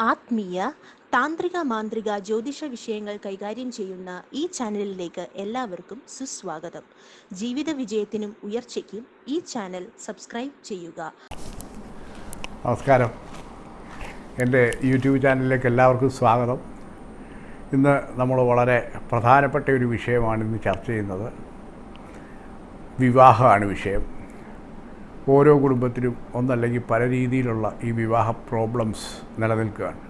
ആത്മീയ താന്ത്രിക മാന്ത്രിക ജ്യോതിഷ വിഷയങ്ങൾ കൈകാര്യം ചെയ്യുന്ന ഈ ചാനലിലേക്ക് എല്ലാവർക്കും സുസ്വാഗതം. ജീവിത വിജയത്തിനും ഉയർച്ചയ്ക്കും ഈ ചാനൽ സബ്സ്ക്രൈബ് ചെയ്യുക. നമസ്കാരം. എന്റെ യൂട്യൂബ് ചാനലിലേക്ക് എല്ലാവർക്കും സ്വാഗതം. ഇന്ന് നമ്മൾ വളരെ പ്രധാനപ്പെട്ട ഒരു വിഷയമാണ് ഇന്ന് ചർച്ച ചെയ്യുന്നത്. വിവാഹമാണ് വിഷയം. ഓരോ കുടുംബത്തിലും ഒന്നല്ലെങ്കിൽ പല രീതിയിലുള്ള ഈ വിവാഹ പ്രോബ്ലംസ് നിലനിൽക്കുകയാണ്.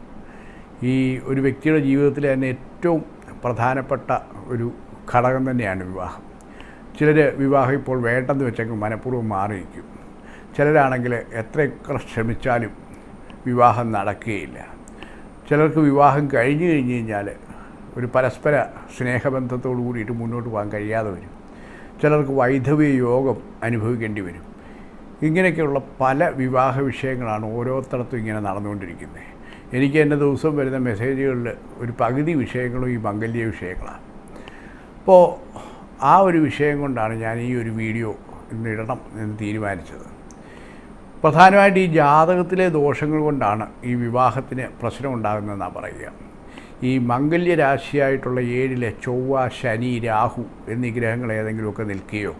ഈ ഒരു വ്യക്തിയുടെ ജീവിതത്തിലെ തന്നെ ഏറ്റവും പ്രധാനപ്പെട്ട ഒരു ഘടകം തന്നെയാണ് വിവാഹം. ചിലർ വിവാഹം ഇപ്പോൾ വേണ്ടെന്ന് വെച്ചെങ്കിൽ മനഃപൂർവം മാറിയിരിക്കും. ചിലരാണെങ്കിൽ എത്രയൊക്കെ ശ്രമിച്ചാലും വിവാഹം നടക്കുകയില്ല. ചിലർക്ക് വിവാഹം കഴിഞ്ഞു കഴിഞ്ഞ് കഴിഞ്ഞാൽ ഒരു പരസ്പര സ്നേഹബന്ധത്തോടു കൂടിയിട്ട് മുന്നോട്ട് പോകാൻ കഴിയാതെ വരും. ചിലർക്ക് വൈധവ്യ യോഗം അനുഭവിക്കേണ്ടി വരും. ഇങ്ങനെയൊക്കെയുള്ള പല വിവാഹ വിഷയങ്ങളാണ് ഓരോരുത്തടത്തും ഇങ്ങനെ നടന്നുകൊണ്ടിരിക്കുന്നത്. എനിക്ക് എന്റെ ദിവസം വരുന്ന മെസ്സേജുകളിൽ ഒരു പകുതി വിഷയങ്ങളും ഈ മംഗല്യ വിഷയങ്ങളാണ്. അപ്പോൾ ആ ഒരു വിഷയം കൊണ്ടാണ് ഞാൻ ഈ ഒരു വീഡിയോ ഇന്ന് ഇടണം എന്ന് തീരുമാനിച്ചത്. പ്രധാനമായിട്ട് ഈ ജാതകത്തിലെ ദോഷങ്ങൾ കൊണ്ടാണ് ഈ വിവാഹത്തിന് പ്രശ്നം ഉണ്ടാകുന്നതെന്നാണ് പറയുക. ഈ മംഗല്യ രാശിയായിട്ടുള്ള ഏഴിലെ ചൊവ്വ ശനി രാഹു എന്നീ ഗ്രഹങ്ങൾ ഏതെങ്കിലുമൊക്കെ നിൽക്കുകയോ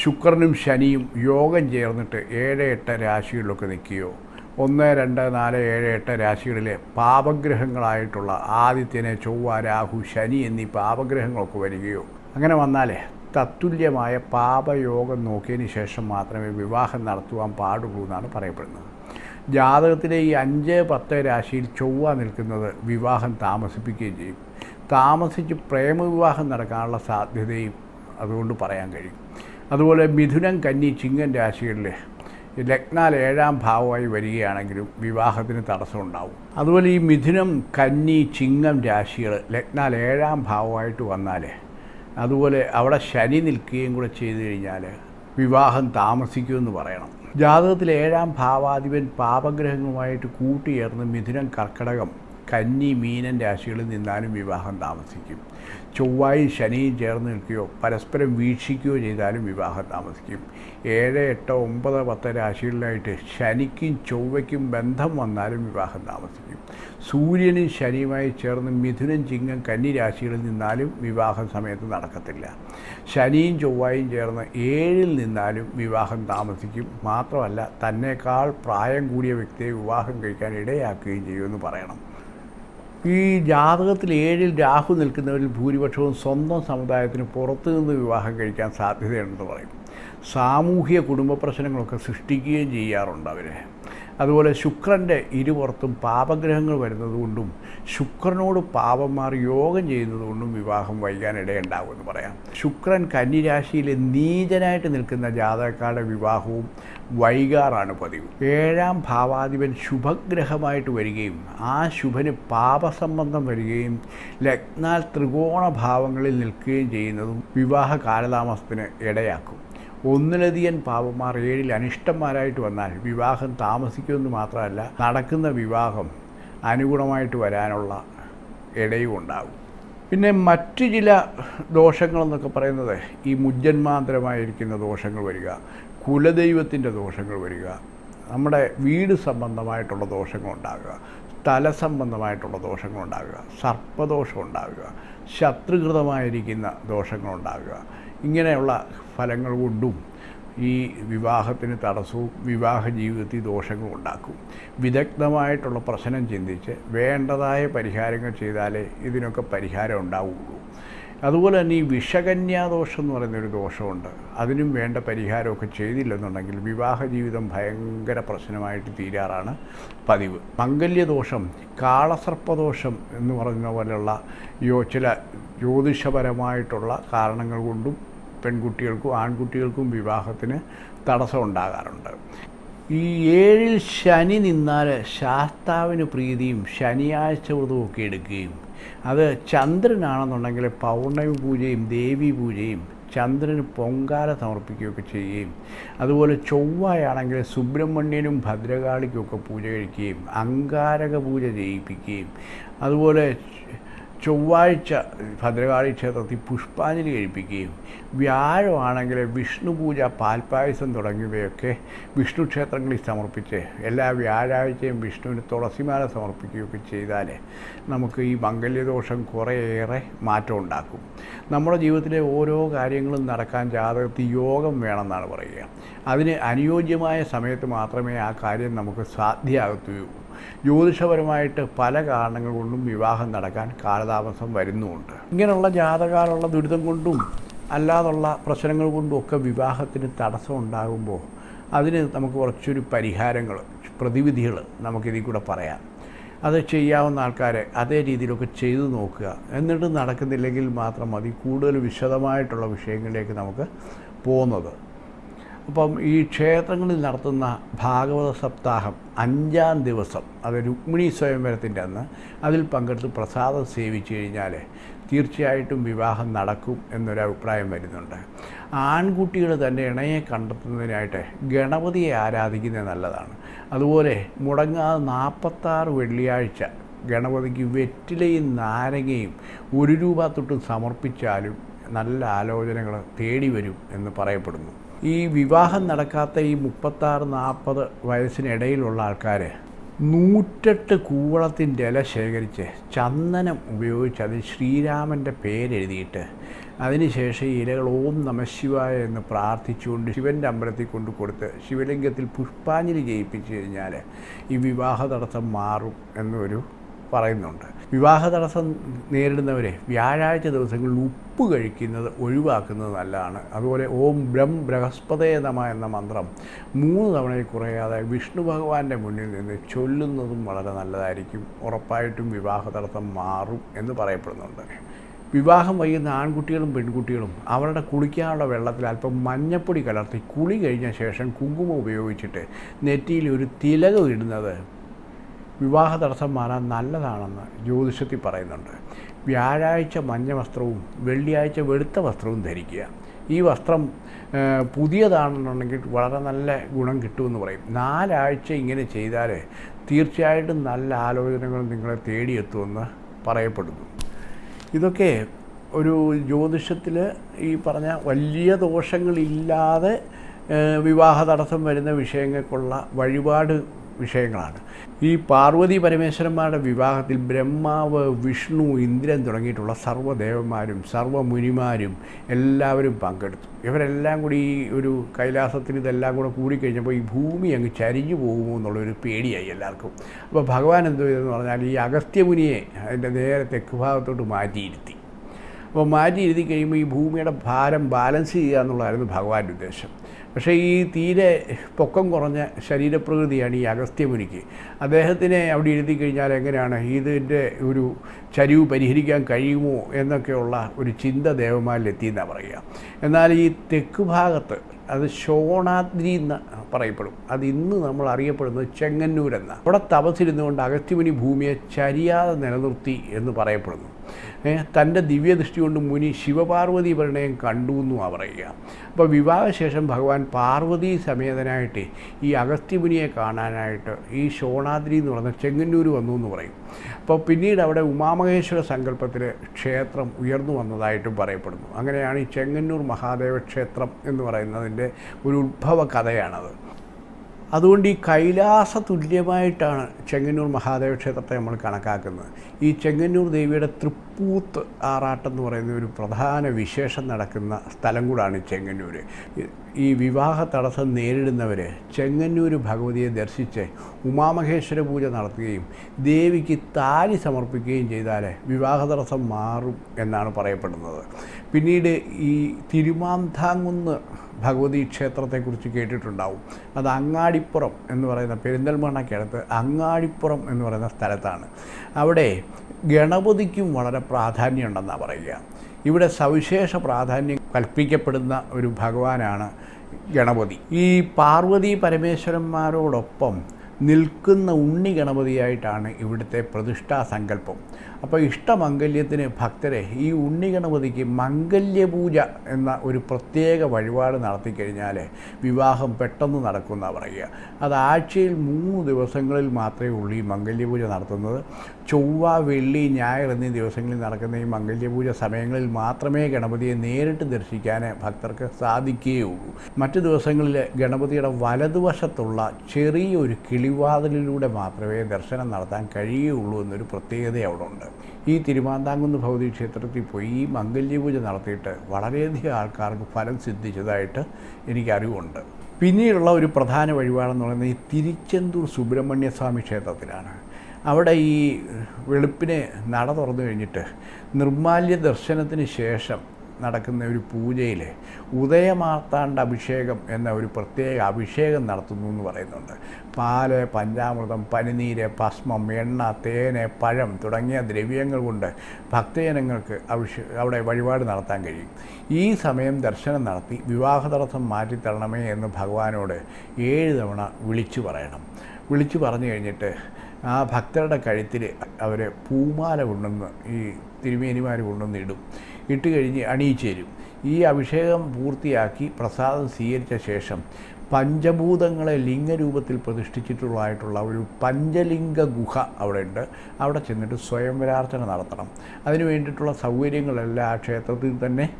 ശുക്രനും ശനിയും യോഗം ചേർന്നിട്ട് ഏഴ് എട്ട് രാശികളിലൊക്കെ നിൽക്കുകയോ ഒന്ന് രണ്ട് നാല് ഏഴ് എട്ട് രാശികളിലെ പാപഗ്രഹങ്ങളായിട്ടുള്ള ആദിത്യനെ ചൊവ്വ രാഹു ശനി എന്നീ പാപഗ്രഹങ്ങളൊക്കെ വരികയോ അങ്ങനെ വന്നാലേ തത്തുല്യമായ പാപയോഗം നോക്കിയതിന് ശേഷം മാത്രമേ വിവാഹം നടത്തുവാൻ പാടുള്ളൂ എന്നാണ് പറയപ്പെടുന്നത്. ജാതകത്തിലെ ഈ അഞ്ച് പത്ത് രാശിയിൽ ചൊവ്വ നിൽക്കുന്നത് വിവാഹം താമസിപ്പിക്കുകയും ചെയ്യും. താമസിച്ച് പ്രേമവിവാഹം നടക്കാനുള്ള സാധ്യതയും അതുകൊണ്ട് പറയാൻ കഴിയും. അതുപോലെ മിഥുനം കന്നി ചിങ്ങൻ രാശികളിൽ ലഗ്നാൽ ഏഴാം ഭാവമായി വരികയാണെങ്കിലും വിവാഹത്തിന് തടസ്സമുണ്ടാവും. അതുപോലെ ഈ മിഥുനം കന്നി ചിങ്ങം രാശികൾ ലഗ്നാൽ ഏഴാം ഭാവമായിട്ട് വന്നാൽ അതുപോലെ അവിടെ ശനി നിൽക്കുകയും കൂടെ ചെയ്തു കഴിഞ്ഞാൽ വിവാഹം താമസിക്കുമെന്ന് പറയണം. ജാതകത്തിൽ ഏഴാം ഭാവാധിപൻ പാപഗ്രഹങ്ങളുമായിട്ട് കൂട്ടിയേർന്ന് മിഥുനം കർക്കടകം കന്നി മീനൻ രാശികളിൽ നിന്നാലും വിവാഹം താമസിക്കും. ചൊവ്വായും ശനിയും ചേർന്ന് നിൽക്കുകയോ പരസ്പരം വീക്ഷിക്കുകയോ ചെയ്താലും വിവാഹം താമസിക്കും. ഏഴ് എട്ട് ഒമ്പത് പത്ത് രാശികളിലായിട്ട് ശനിക്കും ചൊവ്വയ്ക്കും ബന്ധം വന്നാലും വിവാഹം താമസിക്കും. സൂര്യനും ശനിയുമായി ചേർന്ന് മിഥുനം ചിങ്ങം കന്നി രാശികളിൽ നിന്നാലും വിവാഹ സമയത്ത് നടക്കത്തില്ല. ശനിയും ചൊവ്വായും ചേർന്ന് ഏഴിൽ നിന്നാലും വിവാഹം താമസിക്കും. മാത്രമല്ല തന്നേക്കാൾ പ്രായം കൂടിയ വ്യക്തിയെ വിവാഹം കഴിക്കാൻ ഇടയാക്കുകയും ചെയ്യുമെന്ന് പറയണം. ഈ ജാതകത്തിൽ ഏഴിൽ രാഹു നിൽക്കുന്നവരിൽ ഭൂരിപക്ഷവും സ്വന്തം സമുദായത്തിന് പുറത്തു നിന്ന് വിവാഹം കഴിക്കാൻ സാധ്യതയുണ്ടെന്ന് പറയും. സാമൂഹിക കുടുംബ പ്രശ്നങ്ങളൊക്കെ സൃഷ്ടിക്കുകയും ചെയ്യാറുണ്ട് അവർ അതുപോലെ ശുക്രന്റെ ഇരുപുറത്തും പാപഗ്രഹങ്ങൾ വരുന്നതുകൊണ്ടും ശുക്രനോട് പാപന്മാർ യോഗം ചെയ്യുന്നതുകൊണ്ടും വിവാഹം വൈകാൻ ഇടയുണ്ടാകുമെന്ന് പറയാം. ശുക്രൻ കന്നിരാശിയിലെ നീചനായിട്ട് നിൽക്കുന്ന ജാതകക്കാരുടെ വിവാഹവും വൈകാറാണ് പതിവ്. ഏഴാം ഭാവാധിപൻ ശുഭഗ്രഹമായിട്ട് വരികയും ആ ശുഭന് പാപസംബന്ധം വരികയും ലഗ്നാൽ ത്രികോണ ഭാവങ്ങളിൽ നിൽക്കുകയും ചെയ്യുന്നതും വിവാഹ കാലതാമസത്തിന് ഇടയാക്കും. ഒന്നിലധികം പാപന്മാർ ഏഴിൽ അനിഷ്ടന്മാരായിട്ട് വന്നാൽ വിവാഹം താമസിക്കുമെന്ന് മാത്രമല്ല നടക്കുന്ന വിവാഹം അനുഗുണമായിട്ട് വരാനുള്ള ഇടയും ഉണ്ടാകും. പിന്നെ മറ്റു ചില ദോഷങ്ങളെന്നൊക്കെ പറയുന്നത് ഈ മുജ്ജന്മാന്തരമായിരിക്കുന്ന ദോഷങ്ങൾ വരിക. കുലദൈവത്തിന്റെ ദോഷങ്ങൾ വരിക നമ്മുടെ വീട് സംബന്ധമായിട്ടുള്ള ദോഷങ്ങൾ ഉണ്ടാകുക സ്ഥല സംബന്ധമായിട്ടുള്ള ദോഷങ്ങൾ ഉണ്ടാകുക സർപ്പദോഷം ഉണ്ടാകുക ശത്രുകൃതമായിരിക്കുന്ന ദോഷങ്ങൾ ഉണ്ടാകുക ഇങ്ങനെയുള്ള ഫലങ്ങൾ കൊണ്ടും ഈ വിവാഹത്തിന് തടസ്സവും വിവാഹ ജീവിതത്തിൽ ദോഷങ്ങളും ഉണ്ടാക്കും. വിദഗ്ധമായിട്ടുള്ള പ്രശ്നം ചിന്തിച്ച് വേണ്ടതായ പരിഹാരങ്ങൾ ചെയ്താലേ ഇതിനൊക്കെ പരിഹാരം ഉണ്ടാവുകയുള്ളൂ. അതുപോലെ തന്നെ ഈ വിഷകന്യാദോഷം എന്ന് പറയുന്നൊരു ദോഷമുണ്ട്. അതിനും വേണ്ട പരിഹാരമൊക്കെ ചെയ്തില്ലെന്നുണ്ടെങ്കിൽ വിവാഹ ജീവിതം ഭയങ്കര പ്രശ്നമായിട്ട് തീരാറാണ് പതിവ്. മംഗല്യദോഷം കാളസർപ്പദോഷം എന്ന് പറയുന്ന പോലെയുള്ള യോ ചില ജ്യോതിഷപരമായിട്ടുള്ള കാരണങ്ങൾ കൊണ്ടും പെൺകുട്ടികൾക്കും ആൺകുട്ടികൾക്കും വിവാഹത്തിന് തടസ്സം ഉണ്ടാകാറുണ്ട്. ഈ ഏഴിൽ ശനി നിന്നാൽ ശാസ്താവിന് പ്രീതിയും ശനിയാഴ്ച വ്രതമൊക്കെ എടുക്കുകയും അത് ചന്ദ്രനാണെന്നുണ്ടെങ്കിൽ പൗർണമി പൂജയും ദേവി പൂജയും ചന്ദ്രന് പൊങ്കാല സമർപ്പിക്കുകയൊക്കെ ചെയ്യുകയും അതുപോലെ ചൊവ്വയാണെങ്കിൽ സുബ്രഹ്മണ്യനും ഭദ്രകാളിക്കുമൊക്കെ പൂജ കഴിക്കുകയും അങ്കാരക പൂജ ചെയ്യിപ്പിക്കുകയും അതുപോലെ ചൊവ്വാഴ്ച ഭദ്രകാളി ക്ഷേത്രത്തിൽ പുഷ്പാഞ്ജലി കഴിപ്പിക്കുകയും വ്യാഴമാണെങ്കിൽ വിഷ്ണു പൂജ പാൽപ്പായസം തുടങ്ങിയവയൊക്കെ വിഷ്ണു ക്ഷേത്രങ്ങളിൽ സമർപ്പിച്ച് എല്ലാ വ്യാഴാഴ്ചയും വിഷ്ണുവിന് തുളസിമാല സമർപ്പിക്കുകയൊക്കെ ചെയ്താൽ നമുക്ക് ഈ മംഗല്യദോഷം കുറേയേറെ മാറ്റം ഉണ്ടാക്കും. നമ്മുടെ ജീവിതത്തിലെ ഓരോ കാര്യങ്ങളും നടക്കാൻ ജാതകത്തിൽ യോഗം വേണമെന്നാണ് പറയുക. അതിന് അനുയോജ്യമായ സമയത്ത് മാത്രമേ ആ കാര്യം നമുക്ക് സാധ്യമാകത്തുള്ളൂ. ജ്യോതിഷപരമായിട്ട് പല കാരണങ്ങൾ കൊണ്ടും വിവാഹം നടക്കാൻ കാലതാമസം വരുന്നുമുണ്ട്. ഇങ്ങനെയുള്ള ജാതകാലുള്ള ദുരിതം കൊണ്ടും അല്ലാതുള്ള പ്രശ്നങ്ങൾ കൊണ്ടും ഒക്കെ വിവാഹത്തിന് തടസ്സം ഉണ്ടാകുമ്പോൾ അതിന് നമുക്ക് കുറച്ചൊരു പരിഹാരങ്ങൾ പ്രതിവിധികൾ നമുക്കിതിൽ കൂടെ പറയാം. അത് ചെയ്യാവുന്ന ആൾക്കാരെ അതേ രീതിയിലൊക്കെ ചെയ്തു നോക്കുക. എന്നിട്ട് നടക്കുന്നില്ലെങ്കിൽ മാത്രം മതി കൂടുതൽ വിശദമായിട്ടുള്ള വിഷയങ്ങളിലേക്ക് നമുക്ക് പോകുന്നത്. അപ്പം ഈ ക്ഷേത്രങ്ങളിൽ നടത്തുന്ന ഭാഗവത സപ്താഹം അഞ്ചാം ദിവസം അത് രുക്മിണി സ്വയംവരത്തിന്റെ അന്ന് അതിൽ പങ്കെടുത്ത് പ്രസാദം സേവിച്ചു കഴിഞ്ഞാൽ തീർച്ചയായിട്ടും വിവാഹം നടക്കും എന്നൊരു അഭിപ്രായം വരുന്നുണ്ട്. ആൺകുട്ടികൾ തന്റെ ഇണയെ കണ്ടെത്തുന്നതിനായിട്ട് ഗണപതിയെ ആരാധിക്കുന്നത് നല്ലതാണ്. അതുപോലെ മുടങ്ങാതെ നാൽപ്പത്താറ് വെള്ളിയാഴ്ച ഗണപതിക്ക് വെറ്റിലയും നാരങ്ങയും ഒരു രൂപ തൊട്ട് സമർപ്പിച്ചാലും നല്ല ആലോചനകൾ തേടി വരും എന്ന് പറയപ്പെടുന്നു. ഈ വിവാഹം നടക്കാത്ത ഈ മുപ്പത്താറ് നാൽപ്പത് വയസ്സിനിടയിലുള്ള ആൾക്കാർ നൂറ്റെട്ട് കൂവളത്തിന്റെ ഇല ശേഖരിച്ച് ചന്ദനം ഉപയോഗിച്ച് അതിൽ ശ്രീരാമന്റെ പേരെഴുതിയിട്ട് അതിനുശേഷം ഈ ഇലകൾ ഓം നമശിവായ എന്ന് പ്രാർത്ഥിച്ചുകൊണ്ട് ശിവന്റെ അമ്പലത്തിൽ കൊണ്ട് കൊടുത്ത് ശിവലിംഗത്തിൽ പുഷ്പാഞ്ജലി ചെയ്യിപ്പിച്ചു കഴിഞ്ഞാൽ ഈ വിവാഹ തടസ്സം മാറും എന്നൊരു പറയുന്നുണ്ട്. വിവാഹ തടസ്സം നേരിടുന്നവരെ വ്യാഴാഴ്ച ദിവസങ്ങളിൽ ഉപ്പ് കഴിക്കുന്നത് ഒഴിവാക്കുന്നത് നല്ലതാണ്. അതുപോലെ ഓം ബ്രം ബൃഹസ്പതേ നമ എന്ന മന്ത്രം മൂന്ന് തവണയിൽ കുറയാതെ വിഷ്ണു ഭഗവാന്റെ മുന്നിൽ നിന്ന് ചൊല്ലുന്നതും വളരെ നല്ലതായിരിക്കും. ഉറപ്പായിട്ടും വിവാഹ തടസ്സം മാറും എന്ന് പറയപ്പെടുന്നുണ്ട്. വിവാഹം വൈകുന്ന ആൺകുട്ടികളും പെൺകുട്ടികളും അവരുടെ കുളിക്കാനുള്ള വെള്ളത്തിൽ അല്പം മഞ്ഞപ്പൊടി കലർത്തി കുളി കഴിഞ്ഞ ശേഷം കുങ്കുമം ഉപയോഗിച്ചിട്ട് നെറ്റിയിൽ ഒരു തിലകം ഇടുന്നത് വിവാഹ തടസ്സം മാറാൻ നല്ലതാണെന്ന് ജ്യോതിഷത്തിൽ പറയുന്നുണ്ട്. വ്യാഴാഴ്ച മഞ്ഞ വസ്ത്രവും വെള്ളിയാഴ്ച വെളുത്ത വസ്ത്രവും ധരിക്കുക. ഈ വസ്ത്രം പുതിയതാണെന്നുണ്ടെങ്കിൽ വളരെ നല്ല ഗുണം കിട്ടുമെന്ന് പറയും. നാലാഴ്ച ഇങ്ങനെ ചെയ്താൽ തീർച്ചയായിട്ടും നല്ല ആലോചനകൾ നിങ്ങളെ തേടിയെത്തുമെന്ന് പറയപ്പെടുന്നു. ഇതൊക്കെ ഒരു ജ്യോതിഷത്തിൽ ഈ പറഞ്ഞ വലിയ ദോഷങ്ങളില്ലാതെ വിവാഹ തടസ്സം വരുന്ന വിഷയങ്ങൾക്കുള്ള വഴിപാട് വിഷയങ്ങളാണ്. ഈ പാർവതി പരമേശ്വരന്മാരുടെ വിവാഹത്തിൽ ബ്രഹ്മാവ് വിഷ്ണു ഇന്ദ്രൻ തുടങ്ങിയിട്ടുള്ള സർവദേവന്മാരും സർവമുനിമാരും എല്ലാവരും പങ്കെടുത്തു. ഇവരെല്ലാം കൂടി ഈ ഒരു കൈലാസത്തിൽ ഇതെല്ലാം കൂടെ കൂടിക്കഴിഞ്ഞപ്പോൾ ഈ ഭൂമി അങ്ങ് ചരിഞ്ഞു പോകുമോ എന്നുള്ളൊരു പേടിയായി എല്ലാവർക്കും. അപ്പോൾ ഭഗവാൻ എന്തോ ചെയ്തെന്ന് പറഞ്ഞാൽ ഈ അഗസ്ത്യമുനിയെ അതിന്റെ നേരെ തെക്ക് ഭാഗത്തോട്ട് മാറ്റിയിരുത്തി. അപ്പോൾ മാറ്റിയിരുത്തി കഴിയുമ്പോൾ ഈ ഭൂമിയുടെ ഭാരം ബാലൻസ് ചെയ്യുക എന്നുള്ളതായിരുന്നു ഭഗവാന്റെ ഉദ്ദേശം. പക്ഷേ ഈ തീരെ പൊക്കം കുറഞ്ഞ ശരീരപ്രകൃതിയാണ് ഈ അഗസ്ത്യമുനിക്ക്. അദ്ദേഹത്തിനെ അവിടെ എഴുതി കഴിഞ്ഞാൽ എങ്ങനെയാണ് ഇതിന്റെ ഒരു ചരിവ് പരിഹരിക്കാൻ കഴിയുമോ എന്നൊക്കെയുള്ള ഒരു ചിന്ത ദേവന്മാരിൽ എത്തിയെന്നാണ് പറയുക. എന്നാൽ ഈ തെക്ക് ഭാഗത്ത് അത് ശോണാദ്രി എന്ന് പറയപ്പെടും. അത് ഇന്ന് നമ്മൾ അറിയപ്പെടുന്നത് ചെങ്ങന്നൂർ എന്ന അവിടെ തപസിരുന്നുകൊണ്ട് അഗസ്ത്യമുനി ഭൂമിയെ ചരിയാതെ നിലനിർത്തി എന്ന് പറയപ്പെടുന്നു. തന്റെ ദിവ്യദൃഷ്ടി കൊണ്ട് മുനി ശിവപാർവതി പ്രണയം കണ്ടു എന്നുമാണ് പറയുക. അപ്പോൾ വിവാഹശേഷം ഭഗവാൻ പാർവതി സമേതനായിട്ട് ഈ അഗസ്ത്യമുനിയെ കാണാനായിട്ട് ഈ ഷോണാദ്രി എന്ന് പറഞ്ഞ ചെങ്ങന്നൂർ വന്നു എന്ന് പറയും. അപ്പോൾ പിന്നീട് അവിടെ ഉമാമഹേശ്വര സങ്കല്പത്തിൽ ക്ഷേത്രം ഉയർന്നു വന്നതായിട്ടും പറയപ്പെടുന്നു. അങ്ങനെയാണ് ഈ ചെങ്ങന്നൂർ മഹാദേവ ക്ഷേത്രം എന്ന് പറയുന്നതിന്റെ ഒരു ഉത്ഭവ കഥയാണത്. അതുകൊണ്ട് ഈ കൈലാസ തുല്യമായിട്ടാണ് ചെങ്ങന്നൂർ മഹാദേവ ക്ഷേത്രത്തെ നമ്മൾ കണക്കാക്കുന്നത്. ഈ ചെങ്ങന്നൂർ ദേവിയുടെ തൃപ്പൂത്ത് ആറാട്ടം എന്ന് പറയുന്ന ഒരു പ്രധാന വിശേഷം നടക്കുന്ന സ്ഥലം കൂടാണ് ചെങ്ങന്നൂർ ഈ- വിവാഹ തടസ്സം നേരിടുന്നവർ ചെങ്ങന്നൂർ ഭഗവതിയെ ദർശിച്ച് ഉമാമഹേശ്വര പൂജ നടത്തുകയും ദേവിക്ക് താലി സമർപ്പിക്കുകയും ചെയ്താൽ വിവാഹ തടസ്സം മാറും എന്നാണ് പറയപ്പെടുന്നത്. പിന്നീട് ഈ തിരുമാന്താങ്കുന്ന് ഭഗവതി ക്ഷേത്രത്തെക്കുറിച്ച് കേട്ടിട്ടുണ്ടാവും. അത് അങ്ങാടിപ്പുറം എന്ന് പറയുന്ന പെരിന്തൽമണ്ണയ്ക്കടുത്ത് അങ്ങാടിപ്പുറം എന്ന് പറയുന്ന സ്ഥലത്താണ്. അവിടെ ഗണപതിക്കും വളരെ പ്രാധാന്യമുണ്ടെന്നാണ് പറയുക. ഇവിടെ സവിശേഷ പ്രാധാന്യം കൽപ്പിക്കപ്പെടുന്ന ഒരു ഭഗവാനാണ് ഗണപതി. ഈ പാർവതി പരമേശ്വരന്മാരോടൊപ്പം നിൽക്കുന്ന ഉണ്ണി ഗണപതിയായിട്ടാണ് ഇവിടുത്തെ പ്രതിഷ്ഠാ സങ്കല്പം അപ്പോൾ ഇഷ്ടമംഗല്യത്തിന് ഭക്തരെ ഈ ഉണ്ണി ഗണപതിക്ക് മംഗല്യപൂജ എന്ന ഒരു പ്രത്യേക വഴിപാട് നടത്തിക്കഴിഞ്ഞാൽ വിവാഹം പെട്ടെന്ന് നടക്കുന്ന പറയുക. അത് ആഴ്ചയിൽ മൂന്ന് ദിവസങ്ങളിൽ മാത്രമേ ഉള്ളൂ ഈ മംഗല്യപൂജ നടത്തുന്നത്. ചൊവ്വ വെള്ളി ഞായർ എന്നീ ദിവസങ്ങളിൽ നടക്കുന്ന ഈ മംഗല്യപൂജ സമയങ്ങളിൽ മാത്രമേ ഗണപതിയെ നേരിട്ട് ദർശിക്കാൻ ഭക്തർക്ക് സാധിക്കുകയുള്ളൂ. മറ്റു ദിവസങ്ങളിൽ ഗണപതിയുടെ വലതുവശത്തുള്ള ചെറിയൊരു കിളിവാതിലിലൂടെ മാത്രമേ ദർശനം നടത്താൻ കഴിയുകയുള്ളൂ എന്നൊരു പ്രത്യേകത അവിടെ ഉണ്ട്. ഈ തിരുവാന്താങ്കുന്ന് ഭൗതി ക്ഷേത്രത്തിൽ പോയി ഈ മംഗല്യപൂജ നടത്തിയിട്ട് വളരെയധികം ആൾക്കാർക്ക് ഫലം സിദ്ധിച്ചതായിട്ട് എനിക്കറിവുണ്ട്. പിന്നീടുള്ള ഒരു പ്രധാന വഴിപാടെന്ന് പറയുന്നത് ഈ തിരിച്ചെന്തൂർ സുബ്രഹ്മണ്യസ്വാമി ക്ഷേത്രത്തിലാണ്. അവിടെ ഈ വെളുപ്പിനെ നട തുറന്നു കഴിഞ്ഞിട്ട് നിർമാല്യ ദർശനത്തിന് ശേഷം നടക്കുന്ന ഒരു പൂജയിൽ ഉദയമാർത്താണ്ട അഭിഷേകം എന്ന ഒരു പ്രത്യേക അഭിഷേകം നടത്തുന്നു എന്ന് പറയുന്നുണ്ട്. പാൽ പഞ്ചാമൃതം പനിനീര് ഭസ്മം എണ്ണ തേന് പഴം തുടങ്ങിയ ദ്രവ്യങ്ങൾ കൊണ്ട് ഭക്തജനങ്ങൾക്ക് അഭിഷേ അവിടെ വഴിപാട് നടത്താൻ കഴിയും. ഈ സമയം ദർശനം നടത്തി വിവാഹ തടസ്സം മാറ്റിത്തരണമേ എന്ന് ഭഗവാനോട് ഏഴ് തവണ വിളിച്ചു പറയണം. വിളിച്ചു പറഞ്ഞു കഴിഞ്ഞിട്ട് ആ ഭക്തരുടെ കഴുത്തിൽ അവർ പൂമാല കൊണ്ടുവന്ന് ഈ തിരുമേനിമാർ കൊണ്ടുവന്ന് ഇടും. ഇട്ട് കഴിഞ്ഞ് അണിയിച്ചു തരും ഈ അഭിഷേകം പൂർത്തിയാക്കി പ്രസാദം സ്വീകരിച്ച ശേഷം പഞ്ചഭൂതങ്ങളെ ലിംഗരൂപത്തിൽ പ്രതിഷ്ഠിച്ചിട്ടുള്ളതായിട്ടുള്ള ഒരു പഞ്ചലിംഗ ഗുഹ അവിടെയുണ്ട്. അവിടെ ചെന്നിട്ട് സ്വയംവരാർച്ചന നടത്തണം. അതിനു വേണ്ടിയിട്ടുള്ള സൗകര്യങ്ങളെല്ലാം ആ ക്ഷേത്രത്തിൽ തന്നെ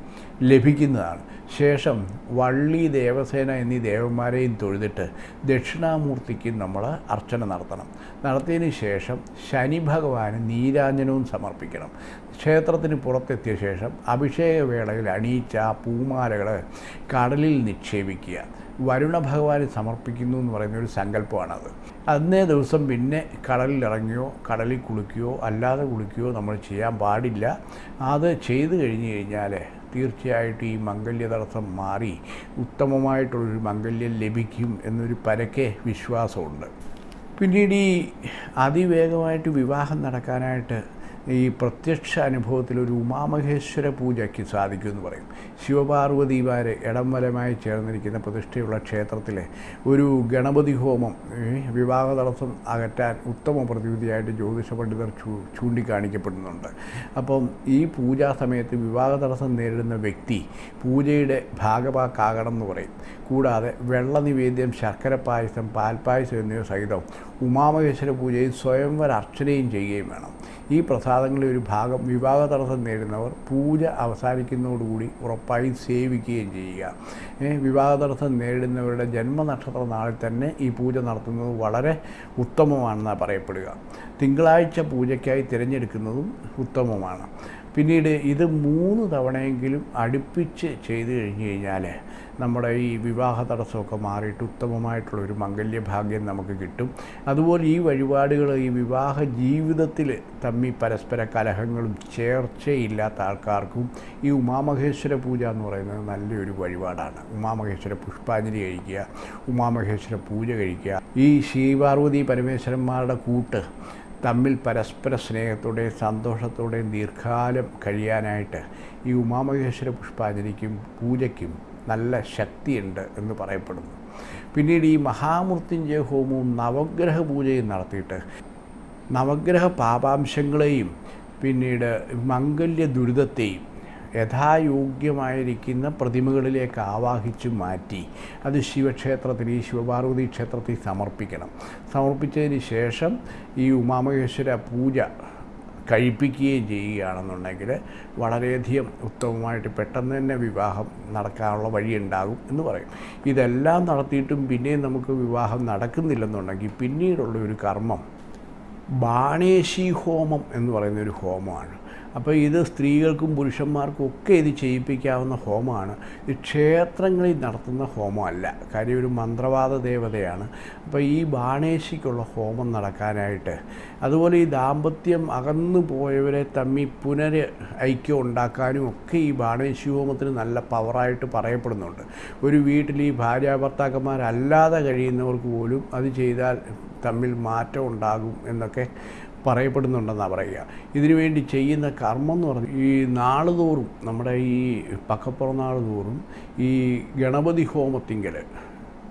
ലഭിക്കുന്നതാണ്. ശേഷം വള്ളി ദേവസേന എന്നീ ദേവന്മാരെയും തൊഴുതിട്ട് ദക്ഷിണാമൂർത്തിക്ക് നമ്മൾ അർച്ചന നടത്തണം. നടത്തിയതിന് ശേഷം ശനി ഭഗവാന് നീരാഞ്ജനവും സമർപ്പിക്കണം. ക്ഷേത്രത്തിന് പുറത്തെത്തിയ ശേഷം അഭിഷേകവേളയിൽ അണിയിച്ച ആ പൂമാലകൾ കടലിൽ നിക്ഷേപിക്കുക. വരുണ ഭഗവാന് സമർപ്പിക്കുന്നു എന്ന് പറയുന്ന ഒരു സങ്കല്പമാണത്. അന്നേ ദിവസം പിന്നെ കടലിൽ ഇറങ്ങിയോ കടലിൽ കുളിക്കുകയോ അല്ലാതെ കുളിക്കുകയോ നമ്മൾ ചെയ്യാൻ പാടില്ല. അത് ചെയ്തു കഴിഞ്ഞ് കഴിഞ്ഞാൽ തീർച്ചയായിട്ടും ഈ മംഗല്യ തടസ്സം മാറി ഉത്തമമായിട്ടുള്ളൊരു മംഗല്യം ലഭിക്കും എന്നൊരു പരക്കെ വിശ്വാസമുണ്ട്. പിന്നീട് ഈ അതിവേഗമായിട്ട് വിവാഹം നടക്കാനായിട്ട് ഈ പ്രത്യക്ഷ അനുഭവത്തിൽ ഒരു ഉമാമഹേശ്വര പൂജയ്ക്ക് സാധിക്കുമെന്ന് പറയും. ശിവപാർവതിമാർ ഇടംവലമായി ചേർന്നിരിക്കുന്ന പ്രതിഷ്ഠയുള്ള ക്ഷേത്രത്തിലെ ഒരു ഗണപതി ഹോമം വിവാഹ തടസ്സം അകറ്റാൻ ഉത്തമ പ്രതിവിധിയായിട്ട് ജ്യോതിഷ പണ്ഡിതർ ചൂണ്ടിക്കാണിക്കപ്പെടുന്നുണ്ട്. അപ്പം ഈ പൂജാ സമയത്ത് വിവാഹ തടസ്സം നേരിടുന്ന വ്യക്തി പൂജയുടെ ഭാഗവാക്കാകണം എന്ന് പറയും. കൂടാതെ വെള്ള നിവേദ്യം ശർക്കര പായസം പാൽപ്പായസം എന്നിവ സഹിതം ഉമാമഹേശ്വര പൂജയിൽ സ്വയംവര അർച്ചനയും ചെയ്യുകയും വേണം. ഈ പ്രസാദങ്ങളിലെ ഒരു ഭാഗം വിവാഹ തടസ്സം നേരിടുന്നവർ പൂജ അവസാനിക്കുന്നതോടുകൂടി ഉറപ്പായും സേവിക്കുകയും ചെയ്യുക. വിവാഹ തടസ്സം നേരിടുന്നവരുടെ ജന്മനക്ഷത്ര നാളിൽ തന്നെ ഈ പൂജ നടത്തുന്നത് വളരെ ഉത്തമമാണെന്നാണ് പറയപ്പെടുക. തിങ്കളാഴ്ച പൂജയ്ക്കായി തിരഞ്ഞെടുക്കുന്നതും ഉത്തമമാണ്. പിന്നീട് ഇത് മൂന്ന് തവണയെങ്കിലും അടുപ്പിച്ച് ചെയ്തു കഴിഞ്ഞ് കഴിഞ്ഞാൽ നമ്മുടെ ഈ വിവാഹ തടസ്സമൊക്കെ മാറിയിട്ട് ഉത്തമമായിട്ടുള്ള ഒരു മംഗല്യഭാഗ്യം നമുക്ക് കിട്ടും. അതുപോലെ ഈ വഴിപാടുകൾ ഈ വിവാഹ ജീവിതത്തിൽ തമ്മിൽ പരസ്പര കലഹങ്ങളും ചേർച്ചയില്ലാത്ത ആൾക്കാർക്കും ഈ ഉമാമഹേശ്വര പൂജ എന്ന് പറയുന്നത് നല്ലൊരു വഴിപാടാണ്. ഉമാമഹേശ്വര പുഷ്പാഞ്ജലി കഴിക്കുക ഉമാമഹേശ്വര പൂജ കഴിക്കുക. ഈ ശ്രീപാർവതി പരമേശ്വരന്മാരുടെ കൂട്ട് തമ്മിൽ പരസ്പര സ്നേഹത്തോടെയും സന്തോഷത്തോടെയും ദീർഘകാലം കഴിയാനായിട്ട് ഈ ഉമാമഹേശ്വര പുഷ്പാഞ്ജലിക്കും പൂജയ്ക്കും നല്ല ശക്തിയുണ്ട് എന്ന് പറയപ്പെടുന്നു. പിന്നീട് ഈ മഹാമൃത്യുഞ്ജയ ഹോമവും നവഗ്രഹ പൂജയും നടത്തിയിട്ട് നവഗ്രഹ പാപാംശങ്ങളെയും പിന്നീട് മംഗല്യ ദുരിതത്തെയും യഥായോഗ്യമായിരിക്കുന്ന പ്രതിമകളിലേക്ക് ആവാഹിച്ചു മാറ്റി. അത് ശിവക്ഷേത്രത്തിൽ ഈ ശിവപാർവതി ക്ഷേത്രത്തിൽ സമർപ്പിക്കണം. സമർപ്പിച്ചതിന് ശേഷം ഈ ഉമാമഹേശ്വര പൂജ കഴിപ്പിക്കുകയും ചെയ്യുകയാണെന്നുണ്ടെങ്കിൽ വളരെയധികം ഉത്തമമായിട്ട് പെട്ടെന്ന് തന്നെ വിവാഹം നടക്കാനുള്ള വഴിയുണ്ടാകും എന്ന് പറയും. ഇതെല്ലാം നടത്തിയിട്ടും പിന്നെയും നമുക്ക് വിവാഹം നടക്കുന്നില്ലെന്നുണ്ടെങ്കിൽ പിന്നീടുള്ള ഒരു കർമ്മം ബാണേശി ഹോമം എന്ന് പറയുന്ന ഒരു ഹോമമാണ്. അപ്പോൾ ഇത് സ്ത്രീകൾക്കും പുരുഷന്മാർക്കും ഒക്കെ ഇത് ചെയ്യിപ്പിക്കാവുന്ന ഹോമമാണ്. ഇത് ക്ഷേത്രങ്ങളിൽ നടത്തുന്ന ഹോമമല്ല. കാര്യം ഒരു മന്ത്രവാദ ദേവതയാണ്. അപ്പോൾ ഈ ബാണേശിക്കുള്ള ഹോമം നടക്കാനായിട്ട് അതുപോലെ ഈ ദാമ്പത്യം അകന്നു പോയവരെ തമ്മിൽ പുനർ ഐക്യം ഉണ്ടാക്കാനും ഒക്കെ ഈ ബാണേശി ഹോമത്തിന് നല്ല പവറായിട്ട് പറയപ്പെടുന്നുണ്ട്. ഒരു വീട്ടിൽ ഈ ഭാര്യ ഭർത്താക്കന്മാരല്ലാതെ കഴിയുന്നവർക്ക് പോലും അത് ചെയ്താൽ തമ്മിൽ മാറ്റം ഉണ്ടാകും എന്നൊക്കെ പറയപ്പെടുന്നുണ്ടെന്നാണ് പറയുക. ഇതിനുവേണ്ടി ചെയ്യുന്ന കർമ്മം എന്ന് പറഞ്ഞാൽ ഈ നാളുതോറും നമ്മുടെ ഈ പക്കപ്പുറനാൾ തോറും ഈ ഗണപതി ഹോമത്തിങ്കൽ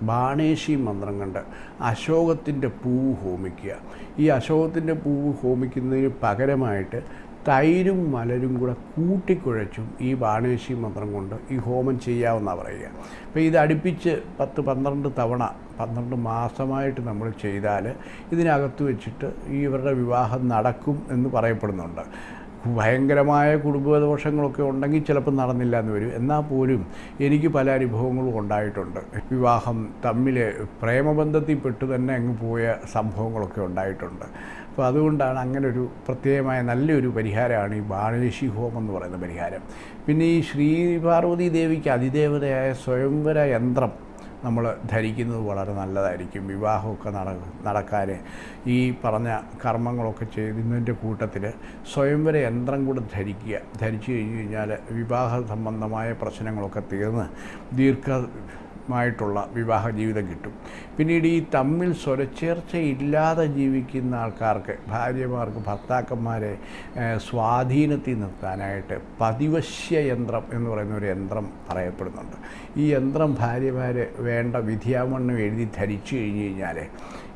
ബാണേശി മന്ത്രം കണ്ട് അശോകത്തിന്റെ പൂവ് ഹോമിക്കുക. ഈ അശോകത്തിന്റെ പൂവ് ഹോമിക്കുന്നതിന് പകരമായിട്ട് തൈരും മലരും കൂടെ കൂട്ടിക്കുഴച്ചും ഈ ബാണേശി മന്ത്രം കൊണ്ട് ഈ ഹോമം ചെയ്യാമെന്നാണ് പറയുക. അപ്പോൾ ഇത് അടുപ്പിച്ച് പത്ത് പന്ത്രണ്ട് തവണ പന്ത്രണ്ട് മാസമായിട്ട് നമ്മൾ ചെയ്താൽ ഇതിനകത്ത് വെച്ചിട്ട് ഈ ഇവരുടെ വിവാഹം നടക്കും എന്ന് പറയപ്പെടുന്നുണ്ട്. ഭയങ്കരമായ കുടുംബദോഷങ്ങളൊക്കെ ഉണ്ടെങ്കിൽ ചിലപ്പോൾ നടന്നില്ല എന്ന് വരും. എന്നാൽ പോലും എനിക്ക് പല അനുഭവങ്ങളും ഉണ്ടായിട്ടുണ്ട്. വിവാഹം തമ്മിൽ പ്രേമബന്ധത്തിൽപ്പെട്ട് തന്നെ അങ്ങ് പോയ സംഭവങ്ങളൊക്കെ ഉണ്ടായിട്ടുണ്ട്. അപ്പോൾ അതുകൊണ്ടാണ് അങ്ങനെ ഒരു പ്രത്യേകമായ നല്ലൊരു പരിഹാരമാണ് ഈ ബാണേശി ഹോമം എന്ന് പറയുന്ന പരിഹാരം. പിന്നെ ഈ ശ്രീ പാർവതി ദേവിക്ക് അതിദേവതയായ സ്വയംവര യന്ത്രം നമ്മൾ ധരിക്കുന്നത് വളരെ നല്ലതായിരിക്കും. വിവാഹമൊക്കെ നട നടക്കാൻ ഈ പറഞ്ഞ കർമ്മങ്ങളൊക്കെ ചെയ്യുന്നതിന്റെ കൂട്ടത്തിൽ സ്വയംവര യന്ത്രം കൂടെ ധരിക്കുക ധരിച്ചു കഴിഞ്ഞ് കഴിഞ്ഞാൽ വിവാഹ സംബന്ധമായ പ്രശ്നങ്ങളൊക്കെ തീർന്ന് ദീർഘ മായിട്ടുള്ള വിവാഹ ജീവിതം കിട്ടും. പിന്നീട് ഈ തമ്മിൽ സ്വരച്ചേർച്ചയില്ലാതെ ജീവിക്കുന്ന ആൾക്കാർക്ക് ഭാര്യമാർക്ക് ഭർത്താക്കന്മാരെ സ്വാധീനത്തിൽ നിർത്താനായിട്ട് പതിവശ്യ യന്ത്രം എന്ന് പറയുന്ന ഒരു യന്ത്രം പറയപ്പെടുന്നുണ്ട്. ഈ യന്ത്രം ഭാര്യമാർ വേണ്ട വിധിയാമണ്ണം എഴുതി ധരിച്ചു കഴിഞ്ഞു കഴിഞ്ഞാൽ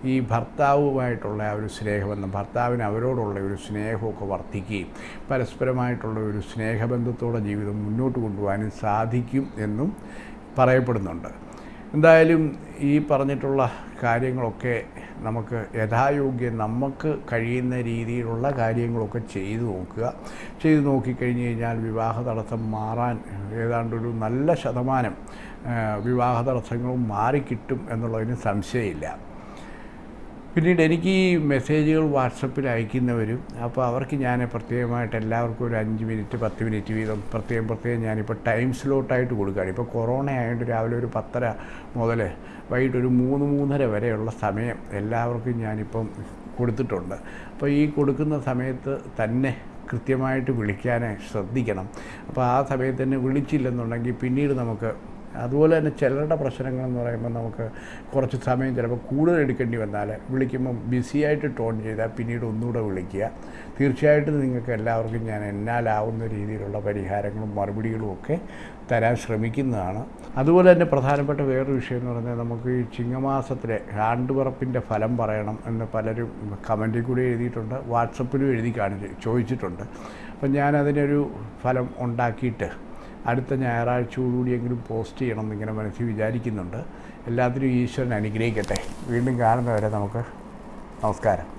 ഈ ഭർത്താവുമായിട്ടുള്ള ആ ഒരു സ്നേഹബന്ധം ഭർത്താവിന് അവരോടുള്ള ഒരു സ്നേഹമൊക്കെ വർദ്ധിക്കുകയും പരസ്പരമായിട്ടുള്ള ഒരു സ്നേഹബന്ധത്തോടെ ജീവിതം മുന്നോട്ട് കൊണ്ടുപോകാനും സാധിക്കും എന്നും പറയപ്പെടുന്നുണ്ട്. എന്തായാലും ഈ പറഞ്ഞിട്ടുള്ള കാര്യങ്ങളൊക്കെ നമുക്ക് യഥായോഗ്യം നമുക്ക് കഴിയുന്ന രീതിയിലുള്ള കാര്യങ്ങളൊക്കെ ചെയ്തു നോക്കുക. ചെയ്തു നോക്കിക്കഴിഞ്ഞ് കഴിഞ്ഞാൽ വിവാഹ തടസ്സം മാറാൻ ഏതാണ്ടൊരു നല്ല ശതമാനം വിവാഹ തടസ്സങ്ങളും മാറിക്കിട്ടും എന്നുള്ളതിന് സംശയമില്ല. പിന്നീട് എനിക്ക് ഈ മെസ്സേജുകൾ വാട്സപ്പിൽ അയക്കുന്നവരും അപ്പോൾ അവർക്ക് ഞാൻ പ്രത്യേകമായിട്ട് എല്ലാവർക്കും ഒരു അഞ്ച് മിനിറ്റ് പത്ത് മിനിറ്റ് വീതം പ്രത്യേകം പ്രത്യേകം ഞാനിപ്പോൾ ടൈം സ്ലോട്ടായിട്ട് കൊടുക്കുകയാണ്. ഇപ്പോൾ കൊറോണ ആയതുകൊണ്ട് രാവിലെ ഒരു പത്തര മുതൽ വൈകിട്ട് ഒരു മൂന്ന് മൂന്നര വരെയുള്ള സമയം എല്ലാവർക്കും ഞാനിപ്പം കൊടുത്തിട്ടുണ്ട്. അപ്പോൾ ഈ കൊടുക്കുന്ന സമയത്ത് തന്നെ കൃത്യമായിട്ട് വിളിക്കാനായി ശ്രദ്ധിക്കണം. അപ്പോൾ ആ സമയത്ത് തന്നെ വിളിച്ചില്ലെന്നുണ്ടെങ്കിൽ പിന്നീട് നമുക്ക് അതുപോലെ തന്നെ ചിലരുടെ പ്രശ്നങ്ങളെന്ന് പറയുമ്പോൾ നമുക്ക് കുറച്ച് സമയം ചിലപ്പോൾ കൂടുതൽ എടുക്കേണ്ടി വന്നാൽ വിളിക്കുമ്പം ബിസിയായിട്ട് ടോൺ ചെയ്താൽ പിന്നീട് ഒന്നുകൂടെ വിളിക്കുക. തീർച്ചയായിട്ടും നിങ്ങൾക്ക് എല്ലാവർക്കും ഞാൻ എന്നാലാവുന്ന രീതിയിലുള്ള പരിഹാരങ്ങളും മറുപടികളും ഒക്കെ തരാൻ ശ്രമിക്കുന്നതാണ്. അതുപോലെ തന്നെ പ്രധാനപ്പെട്ട വേറൊരു വിഷയം എന്ന് പറഞ്ഞാൽ നമുക്ക് ഈ ചിങ്ങമാസത്തിലെ ആണ്ടുപറപ്പിന്റെ ഫലം പറയണം എന്ന് പലരും കമന്റിൽ കൂടി എഴുതിയിട്ടുണ്ട്. വാട്സപ്പിലും എഴുതി കാണിച്ച് ചോദിച്ചിട്ടുണ്ട്. അപ്പം ഞാനതിനൊരു ഫലം ഉണ്ടാക്കിയിട്ട് അടുത്ത ഞായറാഴ്ചയോടുകൂടിയെങ്കിലും പോസ്റ്റ് ചെയ്യണം എന്നിങ്ങനെ മനസ്സിൽ വിചാരിക്കുന്നുണ്ട്. എല്ലാത്തിനും ഈശ്വരൻ അനുഗ്രഹിക്കട്ടെ. വീണ്ടും കാണുന്നവരെ നമുക്ക് നമസ്കാരം.